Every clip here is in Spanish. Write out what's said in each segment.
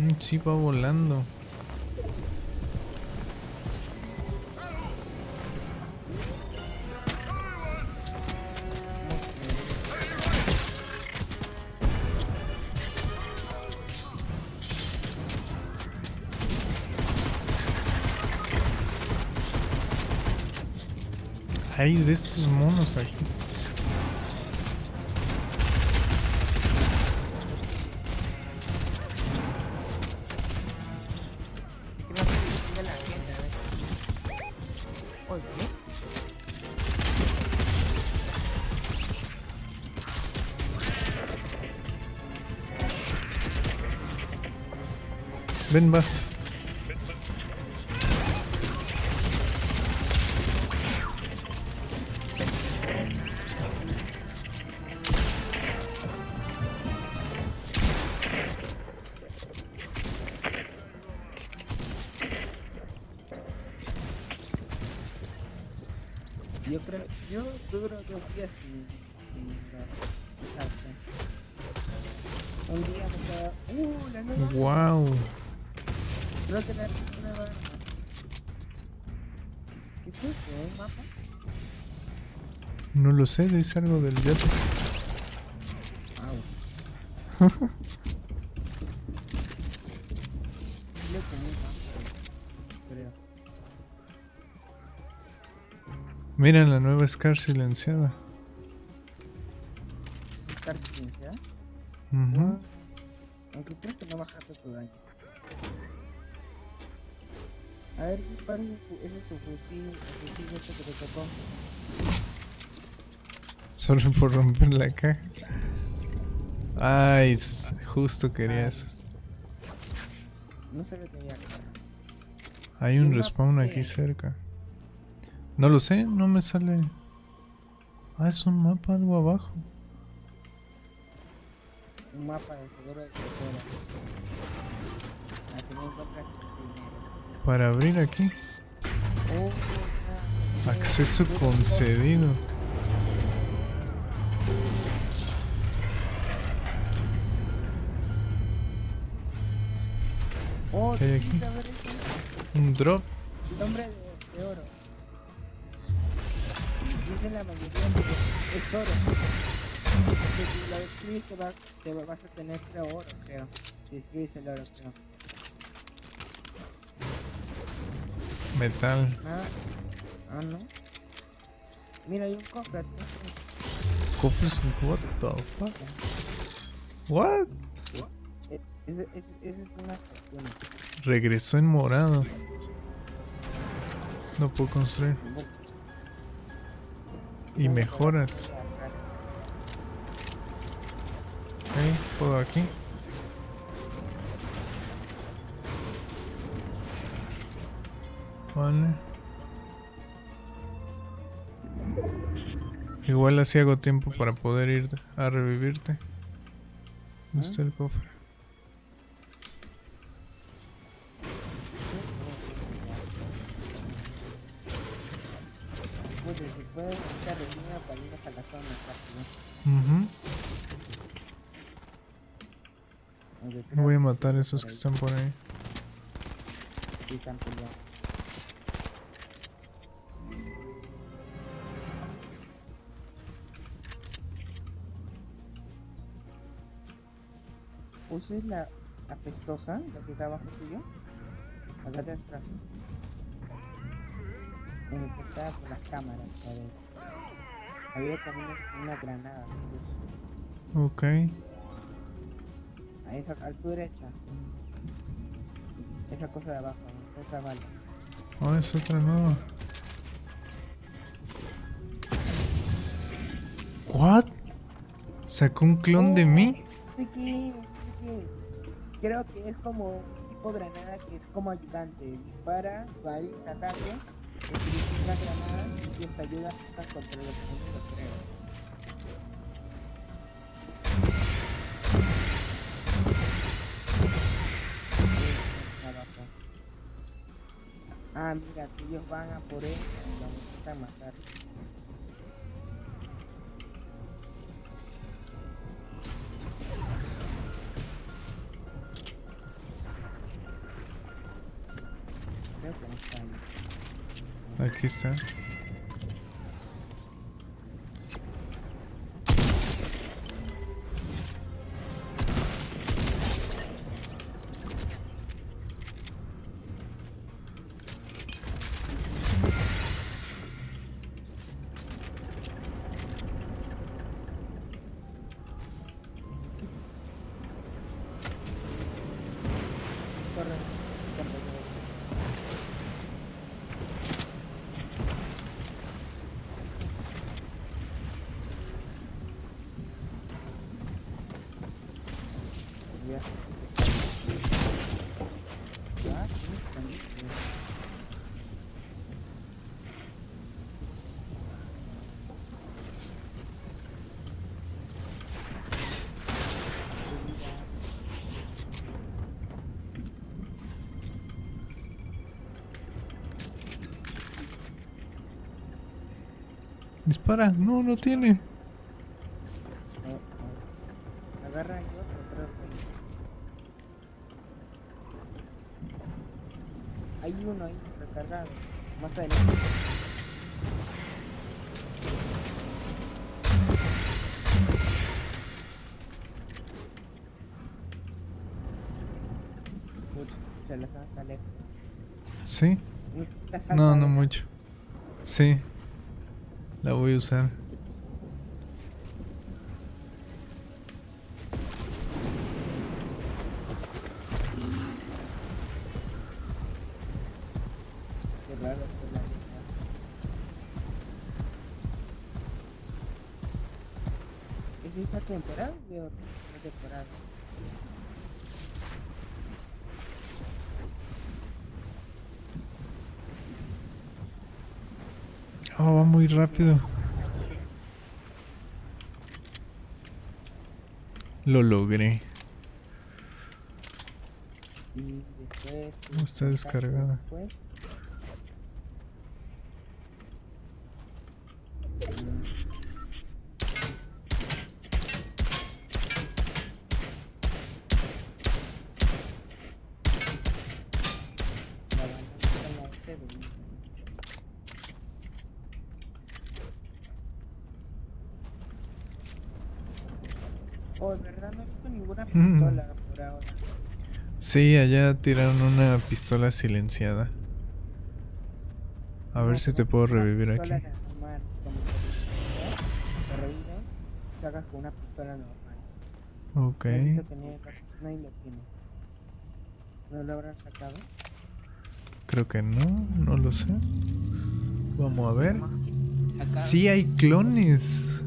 Mm, sí, va volando. Hay de estos monos aquí. Ven. Yo creo, yo duro dos días sin, sin dar desastre. Un día me queda, uh, la nueva, Wow. Creo que la nueva arma. ¿Qué es eso? ¿Un mapa? No lo sé, dice algo del yate. Wow. Mapa, creo. Mira la nueva Scar silenciada. ¿Estar silenciada? Ujú. Aunque creo que no bajaste tu daño. Ese es su fusil, el fusil ese que te tocó. Solo por romper la caja. Ay, justo quería eso. No se que tenía. Hay un respawn aquí cerca. No lo sé, no me sale. Ah, es un mapa algo abajo. Un mapa de seguro de que. Para abrir aquí. Acceso concedido. Oh, ¿Qué hay aquí? Un drop. El hombre de, de oro. Dice la mayoría es oro. Que si lo escribes te, va, te va- vas a tener creo oro, creo. Si escribes el oro, creo. Metal. Ah, ah no. Mira, hay un cofre. Cofres. What the fuck? What? E- ese- ese es una fortuna. Regresó en morado. No puedo construir. Y mejoras. Ok, puedo aquí. Vale. Igual así hago tiempo para poder ir a revivirte. ¿Dónde está el cofre? Voy a matar a esos que están por ahí. sí están peleando. ¿Uses la apestosa, la que está abajo tuyo? Acá de atrás. En el que está con las cámaras, a ver. Había también es- una granada. Ok. A esa, a tu derecha. Esa cosa de abajo, ¿no? esa bala. Oh, es otra nueva. ¿What? ¿Sacó un clon de mí? ¿De Creo que es como un tipo granada que es como ayudante. Dispara, va a a ataque, utiliza una granada y te ayuda a contra los enemigos, creo. Ah, mira, que ellos van a por él y lo necesitan matar. Aquí Dispara. No, no tiene. No, no mucho. Sí. La voy a usar. ¿Es esta temporada de otra temporada? Oh, va muy rápido. Lo logré. Está descargada. Después, la banda está en la S de mí. Oh, en verdad no he visto ninguna Mm. pistola por ahora. Sí, allá tiraron una pistola silenciada. A ver si te puedo revivir aquí. con una pistola normal. Ok. ¿No lo habrán sacado? Creo que no, no lo sé. Vamos a ver. Sí hay clones.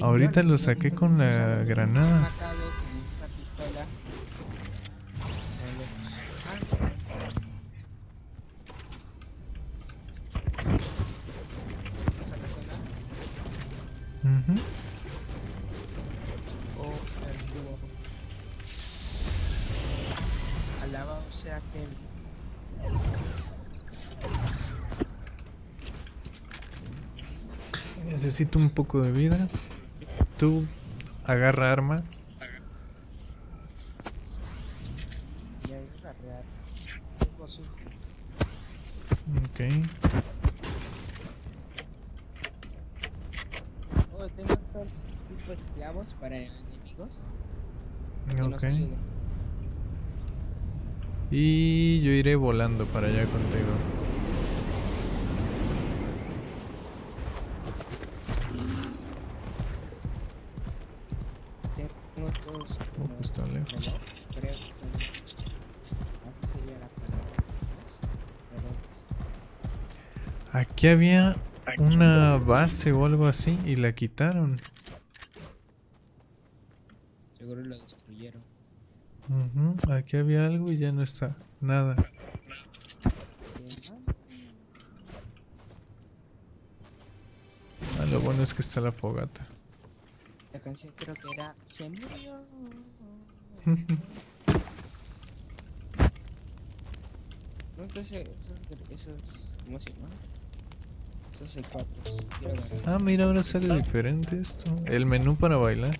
Ahorita lo saqué con la granada. Necesito un poco de vida. Tú agarra armas. Ok. Oh, tengo estos tipo esclavos para enemigos. Ok. Y yo iré volando para allá contigo. Tengo está lejos. Aquí la había una base o algo así y la quitaron. Seguro lo destruyeron. Aquí había algo y ya no está. Nada. Ah, lo bueno es que está la fogata. La canción creo que era Se murió. No, entonces esos, esos ¿cómo se llama? Esos C4. Quiero agarrar. Ah, mira, ahora sale diferente esto. El menú para bailar.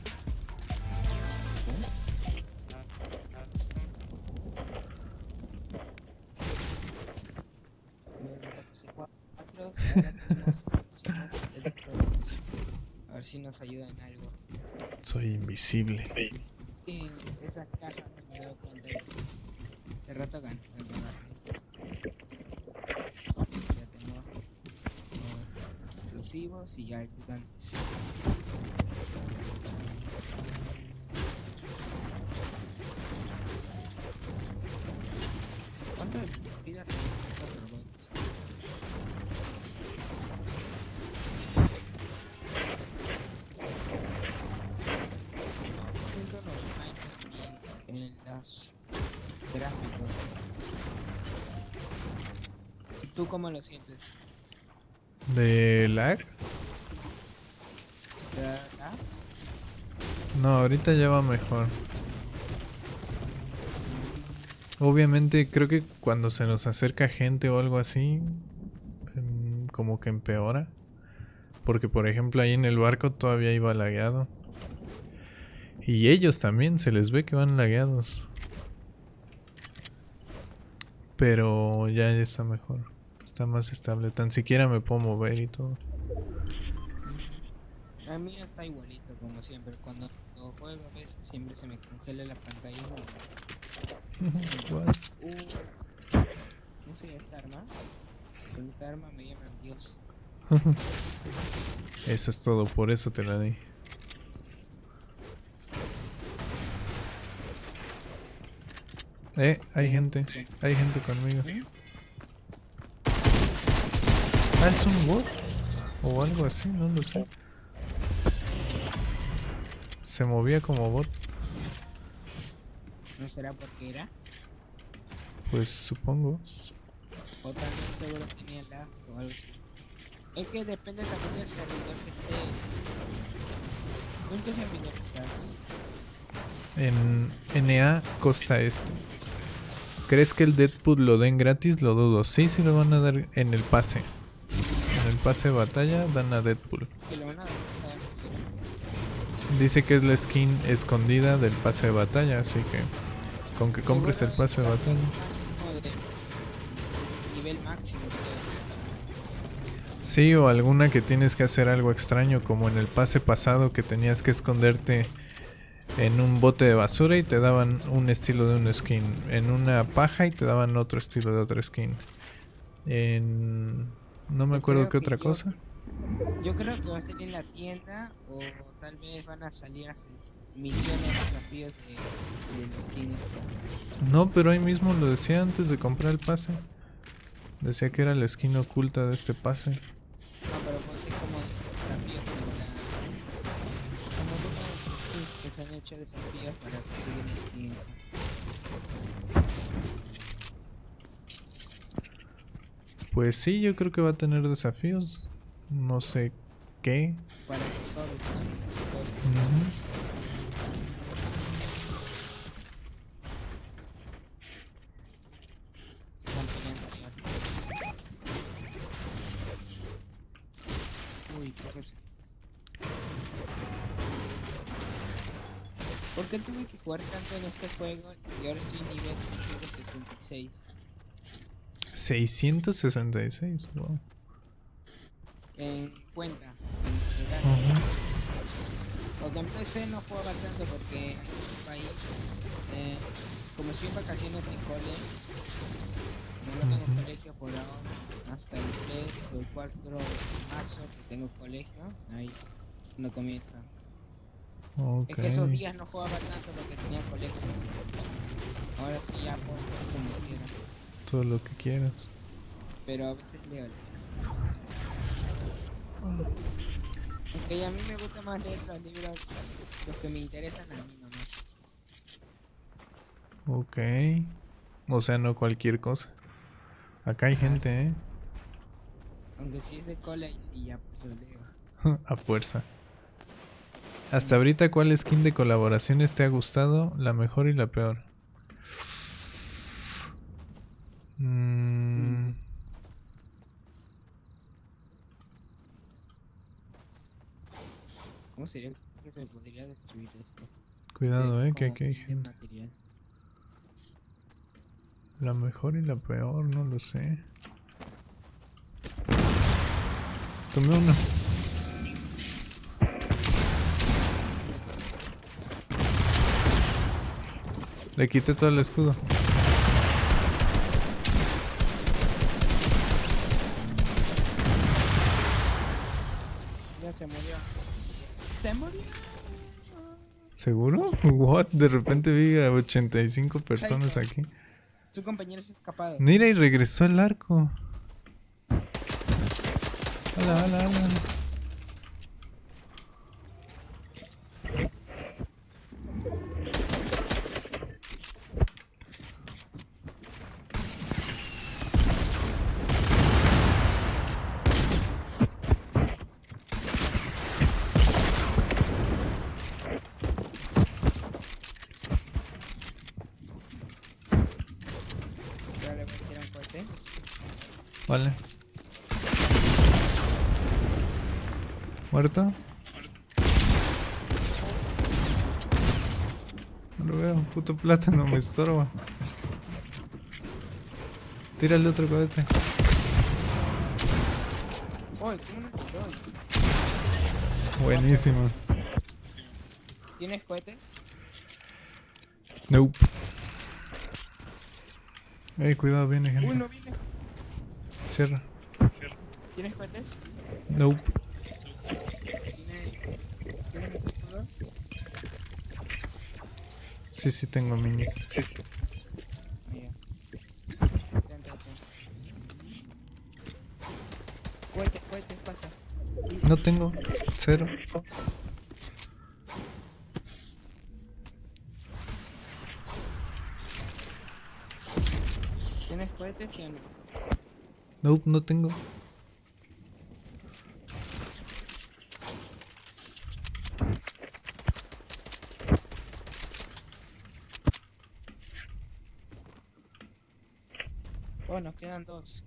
A ver si nos ayuda en algo. Soy invisible. Sí, esa caja me he dado cuenta de rato gan- ganar. Ya tengo eh, explosivos y ya ayudantes. ¿Cuánto gráficos. ¿Y tú cómo lo sientes? ¿De lag? ¿Verdad? No, ahorita ya va mejor. Obviamente creo que cuando se nos acerca gente o algo así, em, como que empeora. Porque por ejemplo ahí en el barco todavía iba lagueado. Y ellos también, se les ve que van lagueados. Pero ya está mejor. Está más estable. Tan siquiera me puedo mover y todo. A mí está igualito como siempre. Cuando lo juego a veces siempre se me congela la pantalla. Igual. Uh, no sé esta arma. Con esta arma me llaman Dios. Eso es todo, por eso te la di. Eh, hay gente, hay gente conmigo. Ah, es un bot o algo así, no lo sé. Se movía como bot, ¿No será porque era? pues supongo. O también seguro tenía lag o algo así. Es que depende también del servidor que esté. ¿En qué servidor estás? En NA Costa Este. ¿Crees que el Deadpool lo den gratis? Lo dudo. Sí, sí lo van a dar en el pase. En el pase de batalla dan a Deadpool. Dice que es la skin escondida del pase de batalla, así que con que compres el pase de batalla. Sí, o alguna que tienes que hacer algo extraño, como en el pase pasado que tenías que esconderte en un bote de basura y te daban un estilo de un skin. En una paja y te daban otro estilo de otra skin. En... No me acuerdo qué otra yo- cosa. Yo creo que va a ser en la tienda o tal vez van a salir a misiones, desafíos de, de los skins. No, pero ahí mismo lo decía antes de comprar el pase. Decía que era la skin oculta de este pase. No, pero desafíos para conseguir skins. Pues sí, yo creo que va a tener desafíos. No sé qué. Para esos sobres, así, todo. Ujú. Están peleando arriba. Uy, qué cosa. ¿Por qué tuve que jugar tanto en este juego y ahora estoy en nivel 666? 666, wow. En cuenta, en general. Ujú. Porque empecé no juego bastante porque en mi país, eh, como estoy en vacaciones en cole, no tengo colegio por ahora, hasta el 3 o el 4 de marzo que tengo colegio, ahí no comienza. Ok. Es que esos días no jugaba tanto porque tenía colegio. Ahora sí ya puedo como quiera, Todo lo que quieras. pero a veces leo. Aunque a mí me gusta más leer los libros, los que me interesan a mí nomás. Ok. O sea, no cualquier cosa. Acá hay gente, ¿eh? Aunque si es de cola y sí ya pues lo leo. A fuerza. Hasta ahorita, ¿cuál skin de colaboraciones te ha gustado? La mejor y la peor. Mm, ¿Cómo sería que se podría destruir esto? cuidado, De- eh, que aquí hay gente. material. La mejor y la peor, no lo sé. Tomé uno. Le quité todo el escudo. Ya se murió. Se murió. ¿Seguro? What? De repente vi a 85 personas aquí. Su compañero se ha escapado. Mira, y regresó el arco. Hola, hola, hola. Le. Vale. ¿Muerto? No lo veo, puto plátano me estorba. Tírale otro cohete. Buenísimo. ¿Tienes cohetes? Nope. Ey, cuidado, viene gente. Uy, no viene. Cierra. ¿Tienes cohetes? Nope. ¿Tienes, ¿tienes escudo? Sí, sí tengo minis. Cohetes, cohetes, pasa. No tengo. Cero. ¿Tienes cohetes sí o no? Nope, no tengo. Oh, nos quedan dos.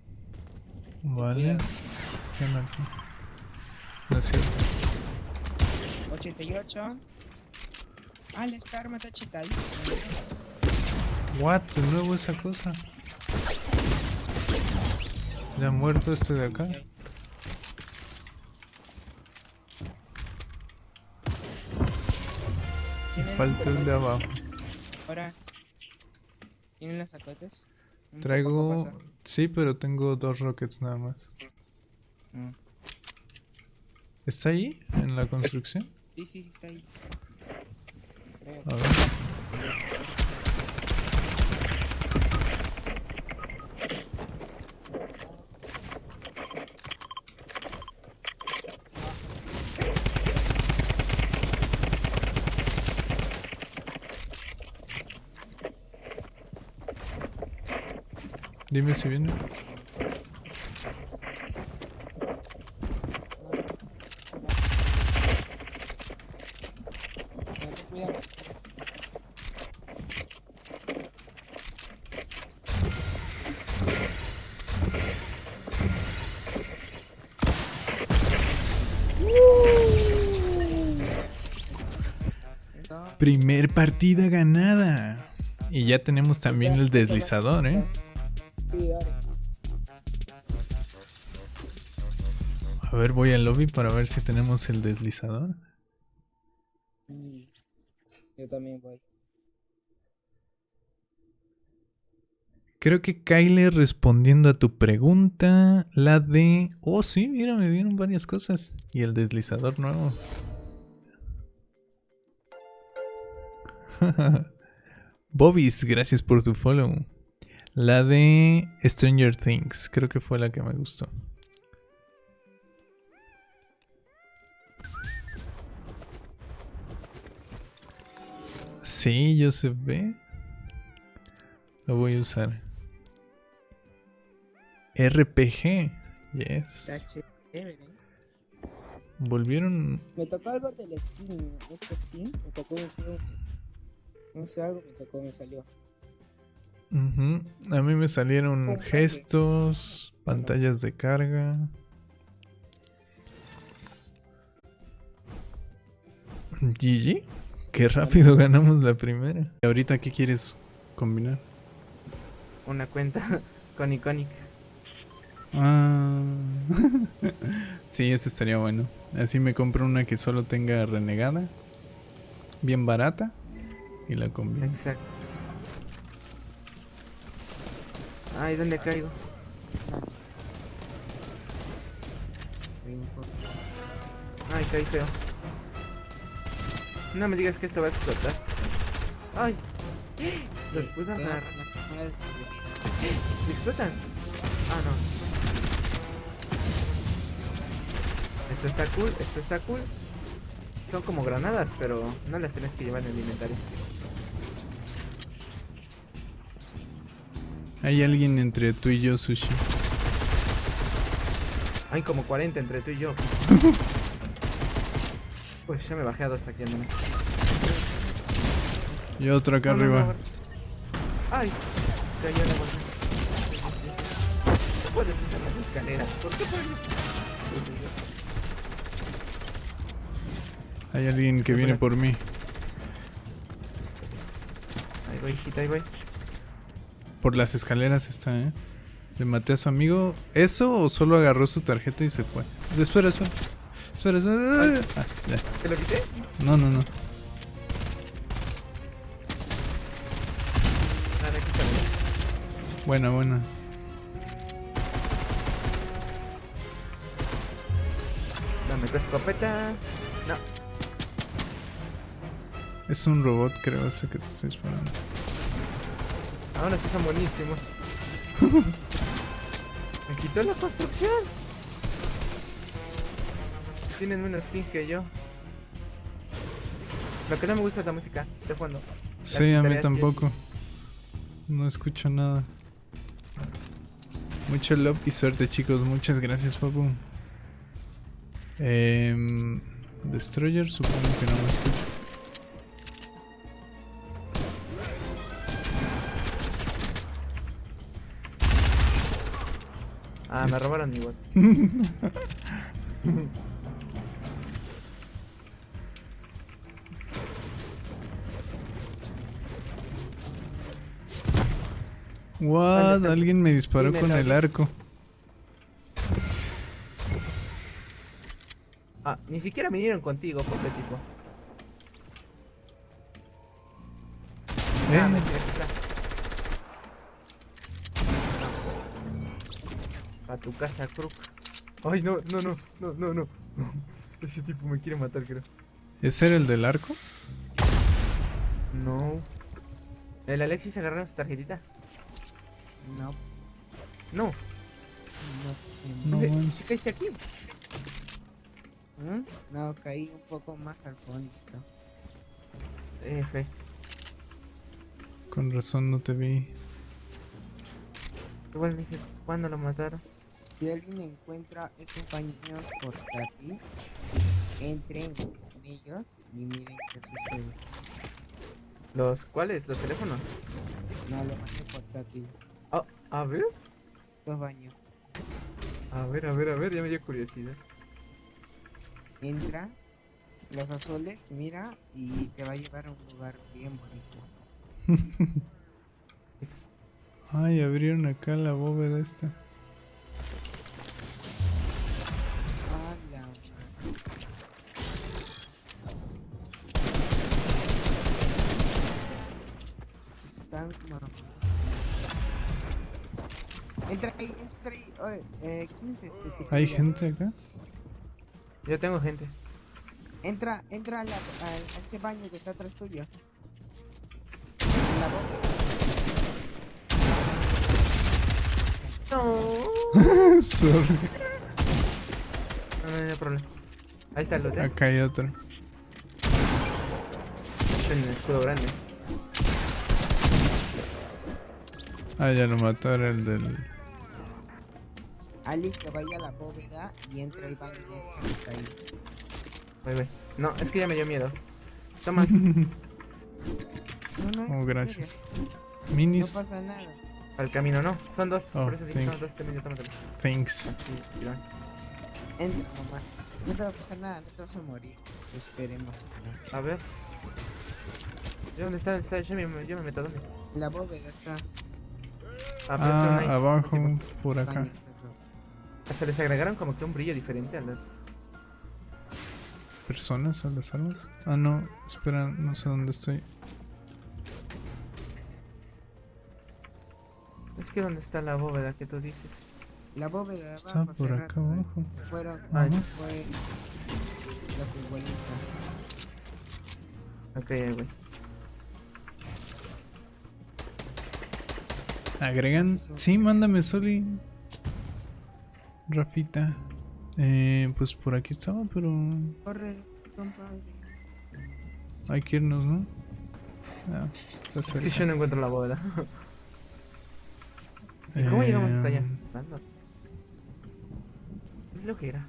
Vale. Están aquí. No es cierto. 88. Ah, la arma está chetadita. What? De nuevo esa cosa. Ya ha muerto este de acá. ¿Tienen Falta el de abajo. Ahora. ¿Tienen las sacotes? Traigo... Sí, pero tengo dos rockets nada más. Mm. ¿Está ahí? ¿En la construcción? Sí, sí, está ahí. A ver. Dime si viene. Primer partida ganada. Y ya tenemos también el deslizador, ¿eh? Voy al lobby para ver si tenemos el deslizador. Yo también voy. Creo que Kyle respondiendo a tu pregunta, la de... Oh, sí, mira, me dieron varias cosas. Y el deslizador nuevo. Bobis, gracias por tu follow. La de Stranger Things, creo que fue la que me gustó. Sí, Joseph B. Lo voy a usar. RPG. Yes. ¿eh? Volvieron. Me tocó algo del skin, este skin, me tocó un juego. No sé, algo me tocó, me salió. Ujú, A mí me salieron gestos, pantallas de carga. GG. Qué rápido ganamos la primera. ¿Y ahorita qué quieres combinar? Una cuenta con Iconic. Ah. sí, eso estaría bueno. Así me compro una que solo tenga renegada. Bien barata. Y la combino. Exacto. Ay, ¿dónde caigo? Ay, caí feo. No me digas que esto va a explotar. Ay. Los Sí, puedo agarrar. ¿Se explotan? Ah, no. Esto está cool, esto está cool. Son como granadas, pero no las tienes que llevar en el inventario. Hay alguien entre tú y yo, Sushi. Hay como 40 entre tú y yo. Pues ya me bajé a dos menos. Y otro acá No, arriba. no, Ay, cayó la bolsa. No puedes usar las escaleras. ¿Por qué? Hay alguien que viene por mí. Ahí voy, hijita, ahí voy. Por las escaleras está, ¿eh? Le maté a su amigo. ¿Eso o solo agarró su tarjeta y se fue? Espera, espera. Espera, espera. Ah, ya. ¿Te lo quité? No, no, no. Está. mira. Buena, buena. Dame tu escopeta. No, Es un robot, creo, ese que te estoy disparando. ahora sí son buenísimos. Me quitó la construcción. Tienen menos skin que yo. Lo que no me gusta es la música de fondo. Sí, a mí tampoco. No escucho nada. Mucho love y suerte, chicos. Muchas gracias, papu. Em, Destroyer, supongo que no me escucho. Ah, me robaron igual. What? Alguien me disparó Dime, con el arco. Ah, ni siquiera vinieron contigo, pobre tipo. Eh. A tu casa, Crook. Ay, no, no, no, no, no, no. Ese tipo me quiere matar, creo. ¿Ese era el del arco? No. ¿El Alexis agarraron su tarjetita? No, No. no. No ¿Qué- manches. ¿Qué caíste aquí? ¿Mm? No, caí un poco más al fondo. F. Con razón no te vi. Igual dije, ¿cuándo lo mataron? Si alguien encuentra esos baños portátiles, entren en ellos y miren qué sucede. ¿Los cuáles? ¿Los teléfonos? No, lo más portátil. Ah, a ver. Dos baños. A ver, a ver, a ver, ya me dio curiosidad. Entra, los azules, mira y te va a llevar a un lugar bien bonito. Ay, abrieron acá la bóveda esta. La madre. Están Entra ahí, entra ahí. Oye, eh, ¿quién es este? ¿Hay gente acá? Yo tengo gente. Entra, entra a, la- a- a ese baño que está atrás tuyo. En la boca. No. Sorry. No, no, no hay problema. Ahí está el lote. Acá hay otro. En el escudo grande. Ah, ya lo mató, era el del... Alice que vaya a la bóveda y entra al baño ese que está ahí. Voy, voy. No, es que ya me dio miedo. Toma. No, no, Oh, gracias. serio, No Minis. pasa nada. Al camino, no. Son dos. Oh, por eso dije son dos. Te medio, tómatelo. Thanks. Así. Entra nomás. No te va a pasar nada, no te vas a morir. Esperemos. A ver. ¿Y ¿Dónde está? está yo, me, yo me meto. ¿Dónde? La bóveda está. Ah, Ah, abajo, por acá. Hasta les agregaron como que un brillo diferente a las... ¿Personas a las armas? Ah, no, espera, no sé dónde estoy. Es que ¿dónde está la bóveda que tú dices? La bóveda de Está abajo, por acá rato, eh, abajo. Fueron, ah, fue la futbolista. Ok, ahí voy. ¿Agregan? Sí, mándame, Soli. Rafita. Eh, pues por aquí estaba, pero Corre, compadre. hay que irnos, ¿no? Ah, está Es que cerca. yo no encuentro la bóveda. ¿Y ¿Cómo llegamos hasta allá? Ando. Es lo que era.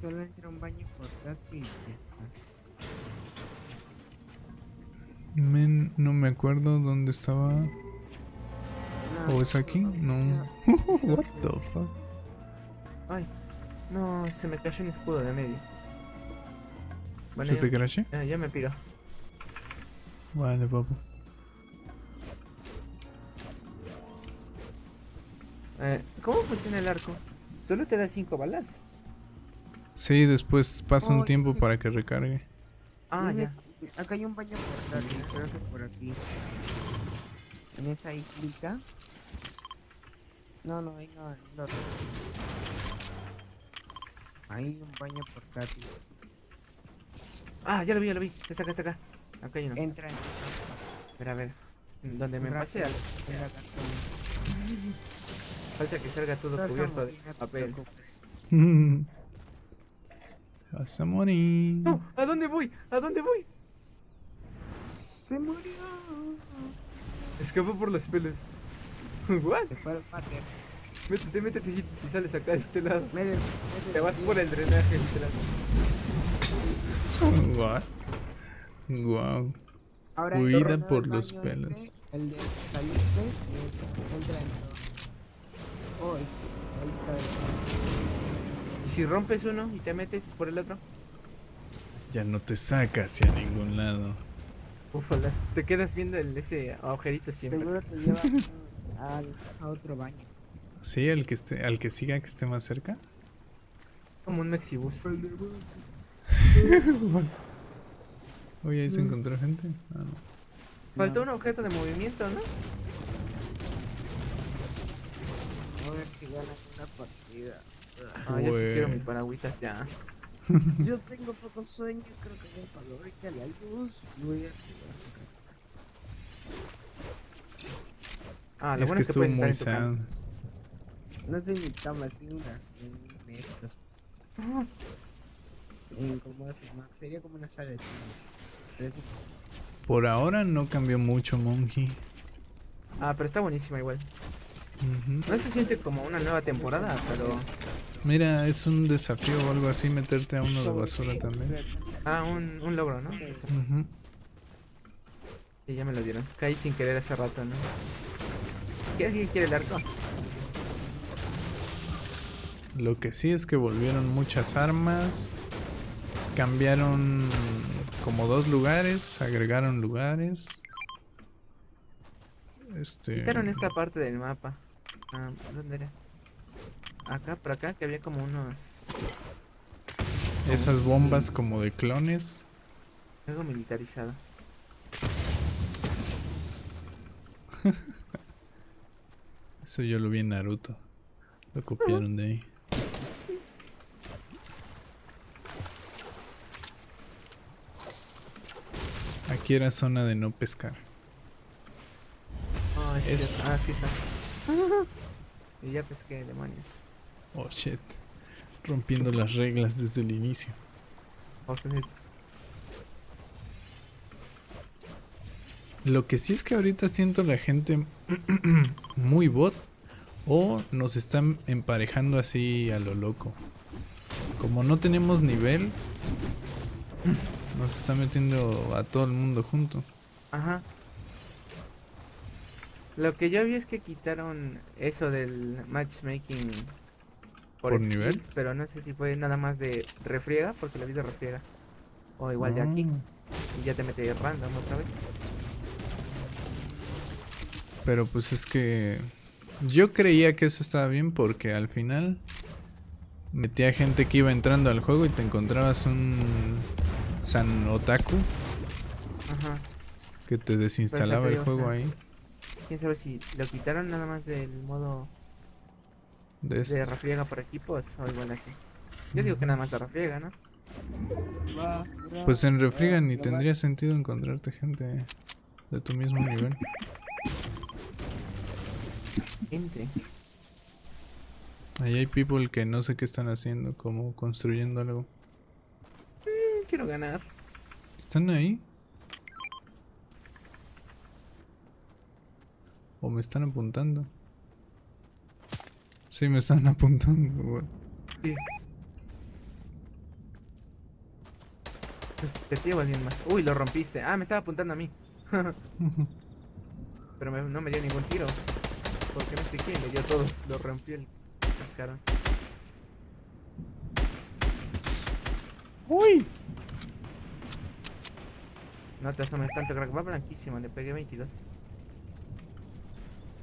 Solo entra un baño portátil y ya está. men, no me acuerdo dónde estaba. ¿O es aquí? No. What the fuck? Ay, no, se me cayó un escudo de medio. Bueno, ¿Se ya, te crashe? ya, ya me piro. Vale, papu. Eh, ¿Cómo funciona el arco? Solo te da 5 balas. Sí, después pasa un tiempo sí. para que recargue. Ah, ya. Acá hay un baño portátil, creo que por aquí. En esa islita. No, no, ahí no, otro. Hay un baño portátil. Ah, ya lo vi, ya lo vi. Está acá, está acá. Acá hay uno. Entra en Espera, a ver. Donde me pasé, en la cartón. falta que salga todo cubierto de no papel. vas a morir. No, ¿a dónde voy? ¿A dónde voy? Se murió. Escapó por los pelos. ¿What? Se fue al pater. Métete, métete y, y sales acá de este lado. Métete, métete Te vas por el drenaje, literal. What? Wow. Ahora Huida entra en el por los pelos. ese, el de salirte, eh, entra en todo. Uy, ahí está. el- ¿Y si rompes uno y te metes por el otro? Ya no te saca hacia ningún lado. Ufalas, te quedas viendo el, ese agujerito siempre. Seguro te lleva al, a otro baño. Sí, al que esté, al que siga que esté más cerca. Como un mexibus. Oye, ahí se encontró gente. Ah, no. Faltó un objeto de movimiento, ¿no? A ver si ganan una partida. Ah, yo sí quiero mi paragüitas ya. Yo tengo poco sueño, creo que me apagó ahorita la luz. y Voy a jugar. Ah, lo es bueno que es que estuvo muy sad. No estoy en mi cama, estoy en, las, en esto. Ah, cómo se llama. Sería como una sala de cine. Es Por ahora no cambió mucho, Monji. Ah, pero está buenísima igual. No se siente como una nueva temporada, pero... Mira, es un desafío o algo así meterte a uno de basura también. Ah, un, un logro, ¿no? Ujú. Sí, ya me lo dieron. Caí sin querer hace rato, ¿no? ¿Qué alguien quiere el arco? Lo que sí es que volvieron muchas armas. Cambiaron como dos lugares, agregaron lugares. Este. Quitaron esta parte del mapa. Ah, ¿dónde era? Acá, por acá, que había como unos... Esas bombas como de clones. Algo militarizado. Eso yo lo vi en Naruto. Lo copiaron de ahí. Aquí era zona de no pescar. Ah, es. Ah, sí y ya pesqué, demonios. Oh shit. Rompiendo las reglas desde el inicio. Ok. Lo que sí es que ahorita siento la gente muy bot o nos están emparejando así a lo loco. Como no tenemos nivel, nos está metiendo a todo el mundo junto. Ajá. Lo que yo vi es que quitaron eso del matchmaking ¿Por nivel? pero no sé si fue nada más de refriega, porque lo vi de refriega. O igual de aquí, y ya te mete random otra vez. Pero pues es que yo creía que eso estaba bien porque al final metía gente que iba entrando al juego y te encontrabas un San Otaku Ajá. que te desinstalaba el o juego sea, ahí. Quién sabe si lo quitaron nada más del modo De de este. refriega por equipos o igual aquí. Yo digo que nada más de refriega, ¿no? Pues en bro, Refriga ni tendría sentido encontrarte gente de tu mismo nivel. Gente. Ahí hay people que no sé qué están haciendo, como construyendo algo. Quiero ganar. ¿Están ahí? ¿O me están apuntando? Sí, me están apuntando. güey. Sí. Te llevo alguien más. Uy, lo rompiste. Ah, me estaba apuntando a mí. Pero me- no me dio ningún tiro. Porque no sé quién, le dio todo. Lo rompió el cascarón. ¡Uy! No te asomes tanto, crack. Va blanquísimo, le pegué 22.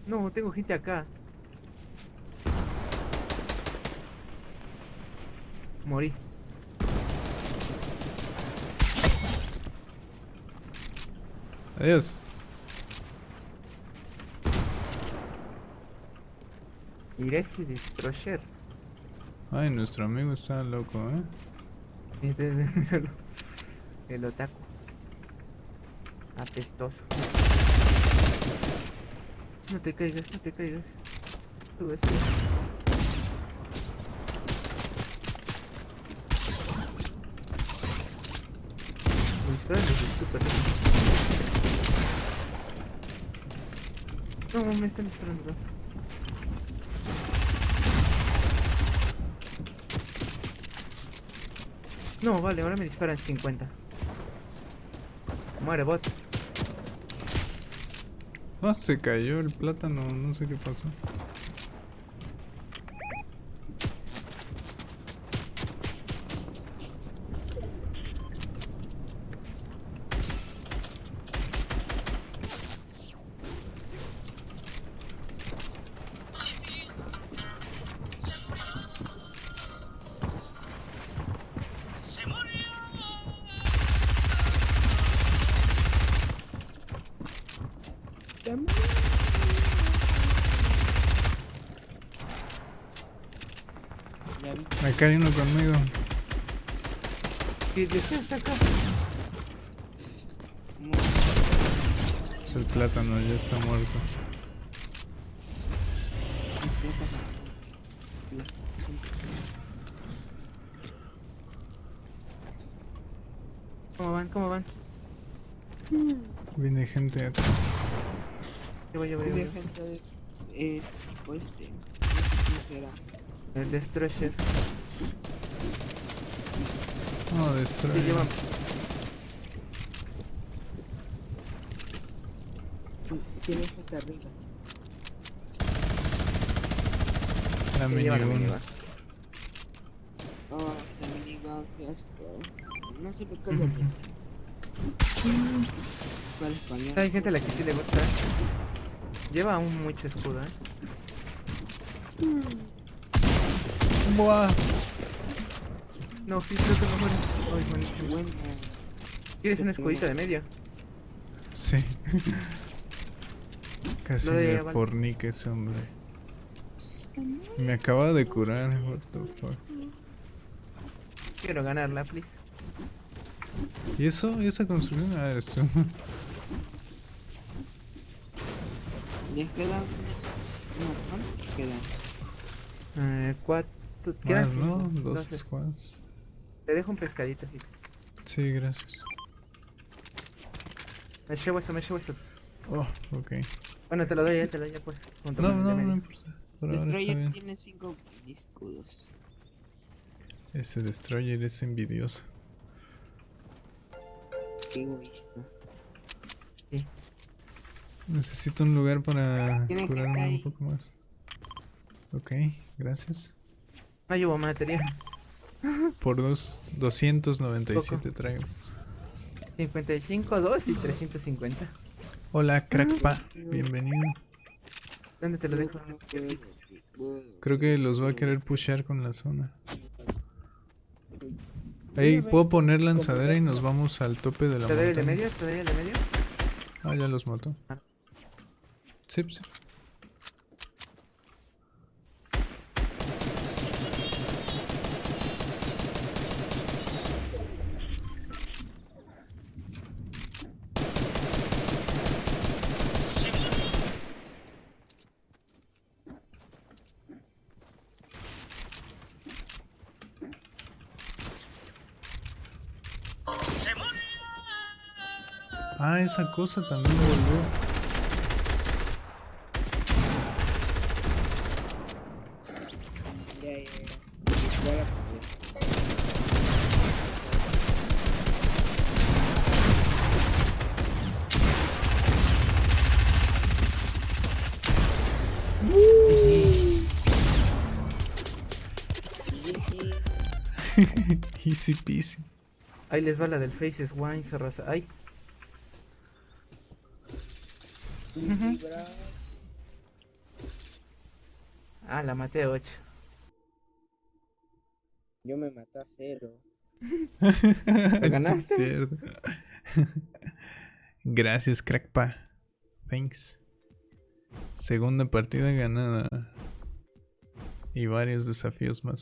No, tengo gente acá. Morí. Adiós. Iresi Destroyer. Ay, nuestro amigo está loco, ¿eh? El otaku. Apestoso. No te caigas, no te caigas. Sube, sube. No, me están disparando. No, vale, ahora me disparan 50. Muere bot. Ah, se cayó el plátano, no sé qué pasó. Uno conmigo. Sí, sí, sí, está acá. Es el plátano, ya está muerto. ¿Cómo van? ¿Cómo van? Viene gente acá. Llevo, llevo, llevo. Muy llevo. bien, gente de- eh, pues, este, quién será. El Destroyer. No, destruye. lleva. Tiene gente arriba. La minigun. Oh, la minigun, qué asco. No sé por qué lo. ¿Cuál español? Hay gente a la que sí le gusta. Lleva aún mucho escudo, eh. Buah. No, sí, creo que no muere. Ay. Bueno, ¿Quieres un escudito de medio? Sí. Casi me fornica ese hombre. Me acaba de curar, what the fuck. Quiero ganarla, please. ¿Y eso? ¿Y esa construcción? Ah, eres tú. les quedan. No, ¿cuántos quedan? Eh, cuatro. Más, ¿no? Dos squads. Te dejo un pescadito así. Sí, gracias. Me llevo esto, me llevo esto. Oh, ok. Bueno, te lo doy, eh, te lo doy ya pues. junto No, no, no importa. Por ahora está Destroyer bien. tiene 5 escudos. Ese destroyer es envidioso. Qué egoísta. Necesito un lugar para curarme un poco más. Ok, gracias. No llevo material. Por dos, 297 traigo. 55, 2 y 350. Hola, crackpa. Bienvenido. ¿Dónde te lo dejo? Creo que los va a querer pushear con la zona. Ey, puedo poner lanzadera y nos vamos al tope de la ¿Te doy el de medio? ¿Te doy el de medio? Ah, ya los mató. Sí, sí. Ah, esa cosa también volvió. Easy peasy. Ahí les va la del Faces Wine, raza. Ay, Ah, la maté a 8. Yo me maté a cero. Sí, ganaste? es cierto. Gracias, crackpa. Thanks. Segunda partida ganada. Y varios desafíos más.